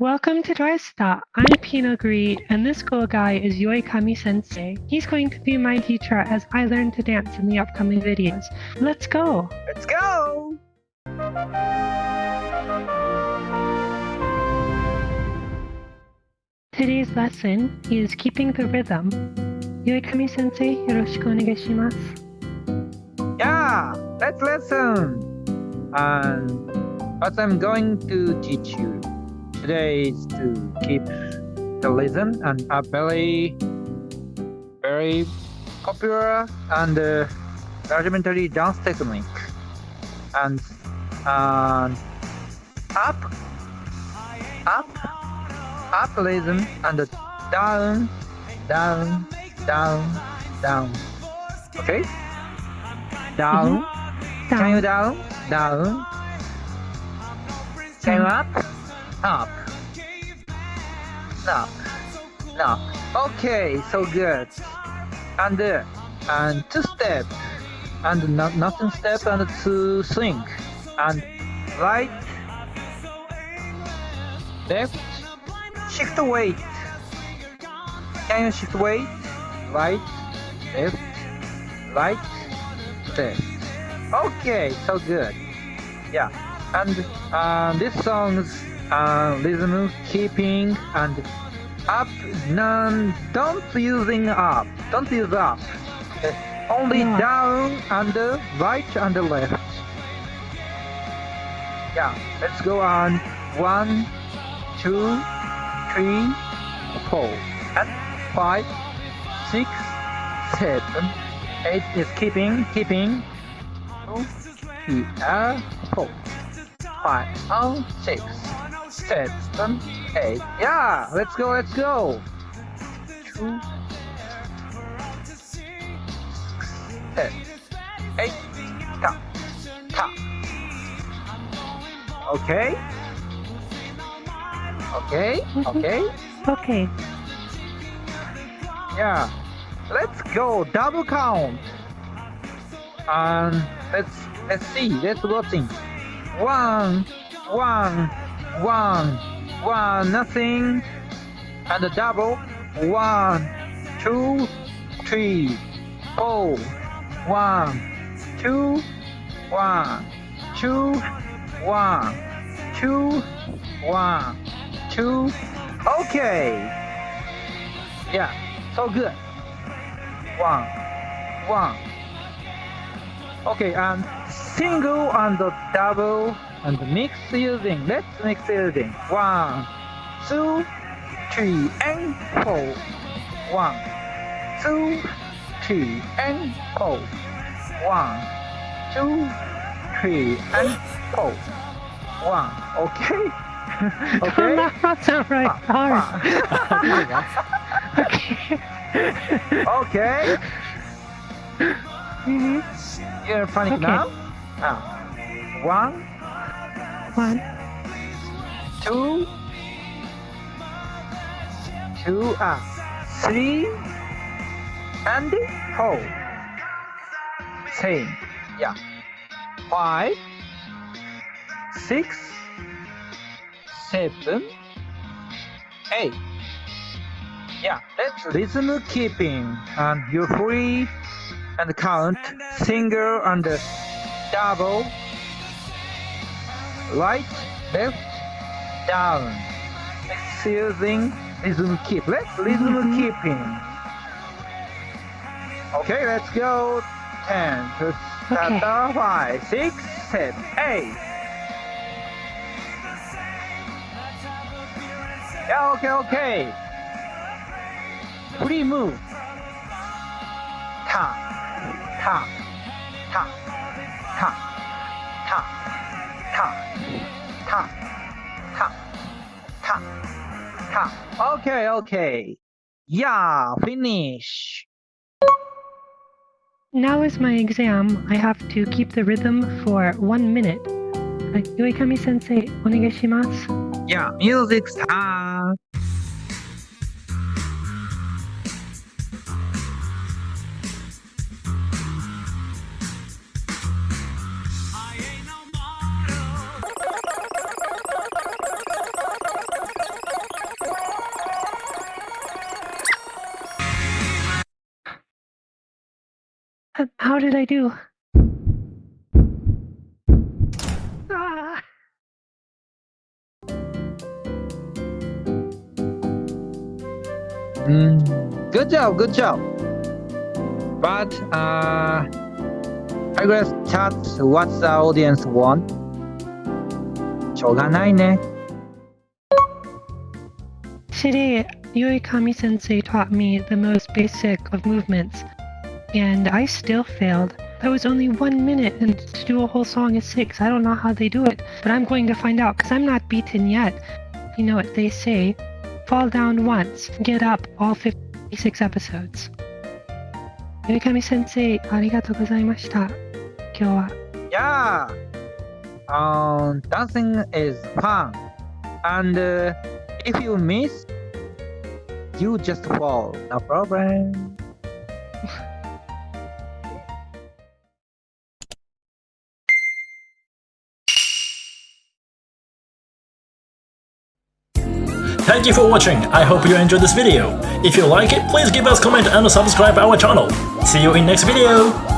Welcome to Drysta. I'm Pina Gree, and this cool guy is Yoikami Sensei. He's going to be my teacher as I learn to dance in the upcoming videos. Let's go! Let's go! Today's lesson is keeping the rhythm. Yoikami Sensei, yoroshiku onegaishimasu. Yeah, let's listen. And what I'm going to teach you today is to keep the rhythm and a very, very popular and uh, rudimentary dance technique. And uh, up, up, up rhythm and down, down, down, down. Okay? Down. Can you down? Down. Can you up? Up. Up. Up. Okay, so good. And uh, and two step. And not nothing step and two swing and right. Left. Shift weight. Can you shift weight? Right. Left. Right. Left. Okay so good. Yeah. And uh, this song's uh, rhythm keeping and up none don't using up don't use up Uh, only Yeah. down and right and left. Yeah let's go on. One two three four and five six seven eight is keeping keeping. Two three and four five and six seven eight yeah let's go let's go. Two seven eight ta ta okay. Okay okay. Okay, yeah. Let's go double count. And let's let's see let's watching one one one one nothing. And a double. One two three four. One two one two one two one two. Okay. Yeah so good. One one. Okay and single and the double and mix using let's mix using one two three and four. One two three and four. One two three and four. One okay? Okay? That's not right. Ah, Hard. Ah, ah. Okay. okay. Hmm you're funny Okay. now now one One, two, two, ah, three, and four. Same, yeah. Five, six, seven, eight. Yeah, that's rhythm keeping, and you're free and count. Single and double right, left, down. Using rhythm keep. Let's rhythm mm -hmm. keeping. Okay, let's go. 10, okay. down, Yeah, okay, okay. Free move. Tap, tap, tap ta, ta, ta, ta, ta. Okay, okay. Yeah, finish. Now is my exam. I have to keep the rhythm for one minute. Uh, Yoikami Sensei, onegaishimasu. Yeah, music start. How, how did I do? Ah. Mm, good job, good job. But uh, I guess that's what the audience want. しょうがないね。 Today, Yui Kami sensei taught me the most basic of movements, and I still failed. That was only one minute, and to do a whole song is six. I don't know how they do it, but I'm going to find out because I'm not beaten yet. You know what they say fall down once, get up all 56 episodes. Yui Kami sensei, ありがとうございました。今日は。 Yeah. Um, dancing is fun. And uh, if you miss, you just fall. No problem. Thank you for watching, I hope you enjoyed this video. If you like it, please give us comment and subscribe our channel. See you in next video!